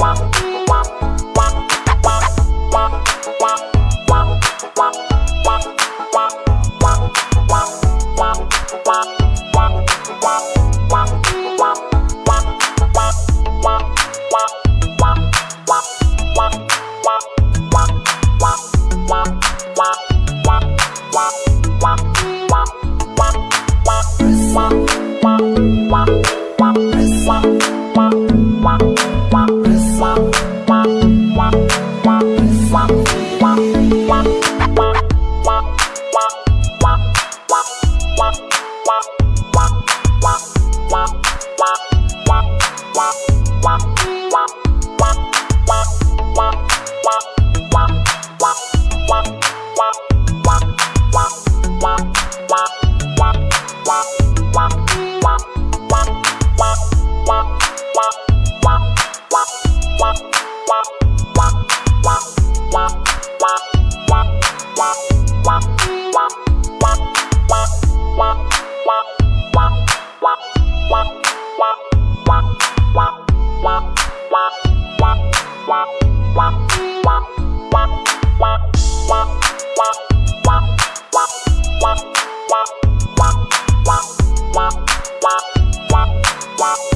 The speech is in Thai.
Wow. Wow.